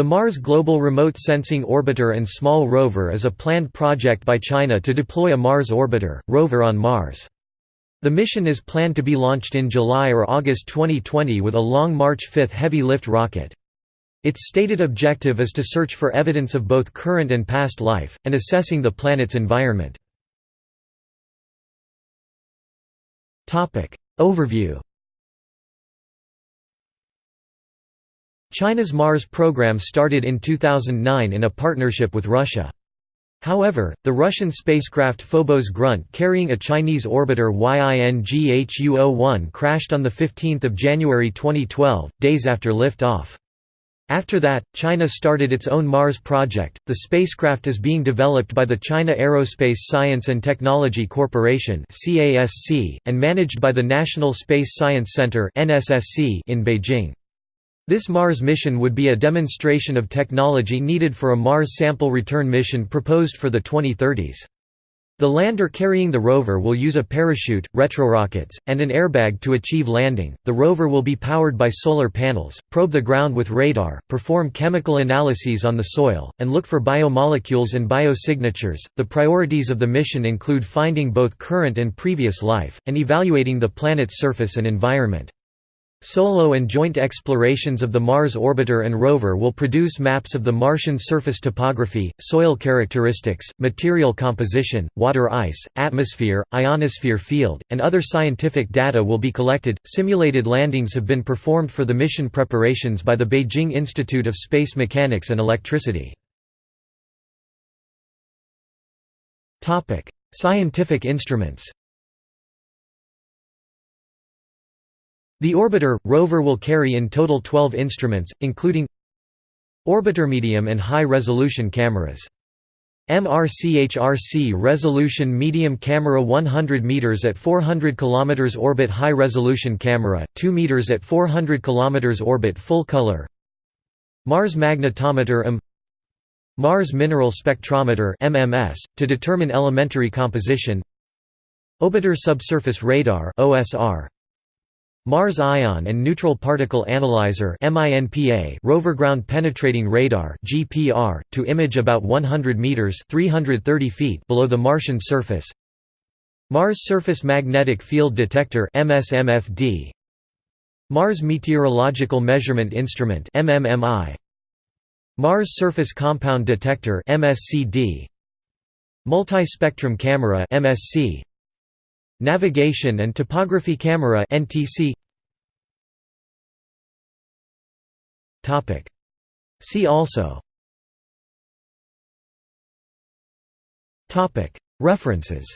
The Mars Global Remote Sensing Orbiter and Small Rover is a planned project by China to deploy a Mars orbiter, rover on Mars. The mission is planned to be launched in July or August 2020 with a Long March 5 heavy lift rocket. Its stated objective is to search for evidence of both current and past life, and assessing the planet's environment. Overview China's Mars program started in 2009 in a partnership with Russia. However, the Russian spacecraft Phobos Grunt carrying a Chinese orbiter YINGHUO-01 crashed on 15 January 2012, days after lift-off. After that, China started its own Mars project. The spacecraft is being developed by the China Aerospace Science and Technology Corporation (CASC) and managed by the National Space Science Center (NSSC) in Beijing. This Mars mission would be a demonstration of technology needed for a Mars sample return mission proposed for the 2030s. The lander carrying the rover will use a parachute, retrorockets, and an airbag to achieve landing. The rover will be powered by solar panels, probe the ground with radar, perform chemical analyses on the soil, and look for biomolecules and biosignatures. The priorities of the mission include finding both current and previous life, and evaluating the planet's surface and environment. Solo and joint explorations of the Mars orbiter and rover will produce maps of the Martian surface topography, soil characteristics, material composition, water ice, atmosphere, ionosphere field, and other scientific data will be collected. Simulated landings have been performed for the mission preparations by the Beijing Institute of Space Mechanics and Electricity. Topic: Scientific instruments. The orbiter, rover will carry in total 12 instruments, including Orbiter medium and high-resolution cameras. MRCHRC resolution medium camera 100 meters at 400 kilometers orbit high resolution camera 2 meters at 400 kilometers orbit full color. Mars magnetometer M Mars mineral spectrometer MMS to determine elementary composition. Orbiter subsurface radar OSR Mars Ion and Neutral Particle Analyzer rover ground penetrating radar (GPR) to image about 100 meters (330 feet) below the Martian surface. Mars Surface Magnetic Field Detector (MSMFD). Mars Meteorological Measurement Instrument (MMMI). Mars Surface Compound Detector (MSCD). Multi-spectrum camera (MSC). Navigation and Topography Camera (NTC). Topic. See also. Topic. References.